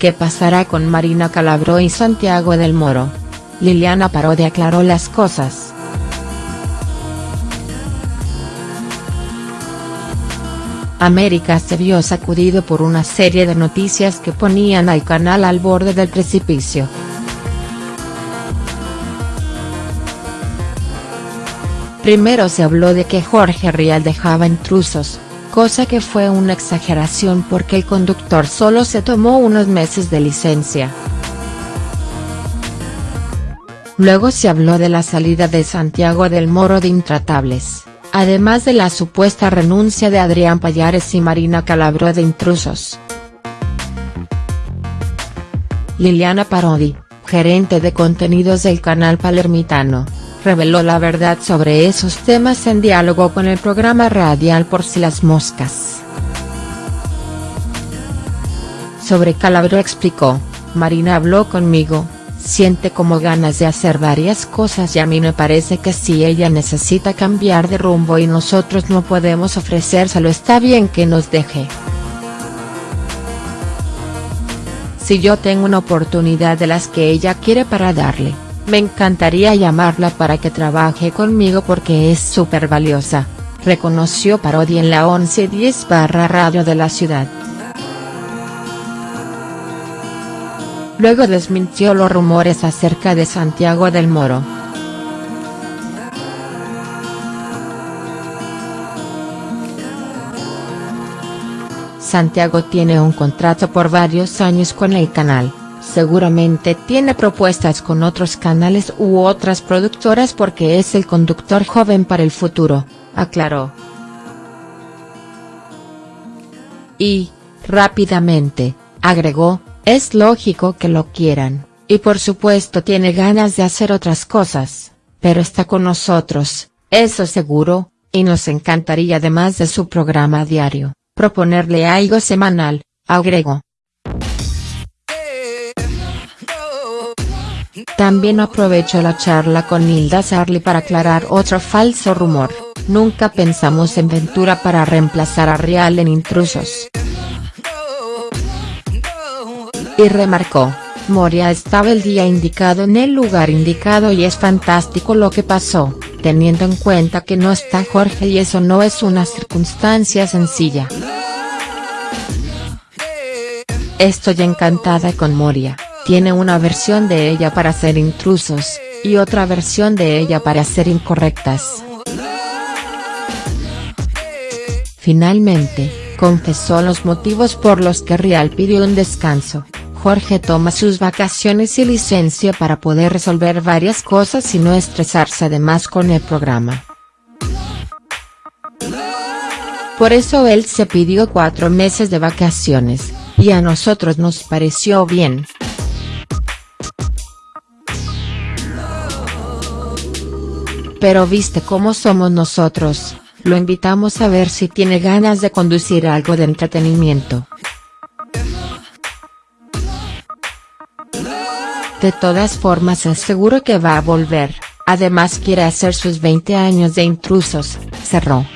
¿Qué pasará con Marina Calabró y Santiago del Moro? Liliana Parodi aclaró las cosas. América se vio sacudido por una serie de noticias que ponían al canal al borde del precipicio. Primero se habló de que Jorge Rial dejaba intrusos, cosa que fue una exageración porque el conductor solo se tomó unos meses de licencia. Luego se habló de la salida de Santiago del Moro de Intratables además de la supuesta renuncia de Adrián Payares y Marina Calabró de intrusos. Liliana Parodi, gerente de contenidos del canal palermitano, reveló la verdad sobre esos temas en diálogo con el programa radial Por si las moscas. Sobre Calabró explicó, Marina habló conmigo, siente como ganas de hacer varias cosas y a mí me parece que si ella necesita cambiar de rumbo y nosotros no podemos ofrecérselo está bien que nos deje. Si yo tengo una oportunidad de las que ella quiere para darle, me encantaría llamarla para que trabaje conmigo porque es súper valiosa, reconoció Parodi en la 1110 barra radio de la ciudad. luego desmintió los rumores acerca de Santiago del Moro. Santiago tiene un contrato por varios años con el canal, seguramente tiene propuestas con otros canales u otras productoras porque es el conductor joven para el futuro, aclaró. Y, rápidamente, agregó, es lógico que lo quieran, y por supuesto tiene ganas de hacer otras cosas, pero está con nosotros, eso seguro, y nos encantaría además de su programa diario, proponerle algo semanal, agregó. También aprovechó la charla con Nilda Sarli para aclarar otro falso rumor, nunca pensamos en Ventura para reemplazar a Real en Intrusos. Y remarcó, Moria estaba el día indicado en el lugar indicado y es fantástico lo que pasó, teniendo en cuenta que no está Jorge y eso no es una circunstancia sencilla. Estoy encantada con Moria, tiene una versión de ella para ser intrusos, y otra versión de ella para ser incorrectas. Finalmente, confesó los motivos por los que Real pidió un descanso. Jorge toma sus vacaciones y licencia para poder resolver varias cosas y no estresarse además con el programa. Por eso él se pidió cuatro meses de vacaciones, y a nosotros nos pareció bien. Pero viste cómo somos nosotros, lo invitamos a ver si tiene ganas de conducir algo de entretenimiento. De todas formas es seguro que va a volver, además quiere hacer sus 20 años de intrusos, cerró.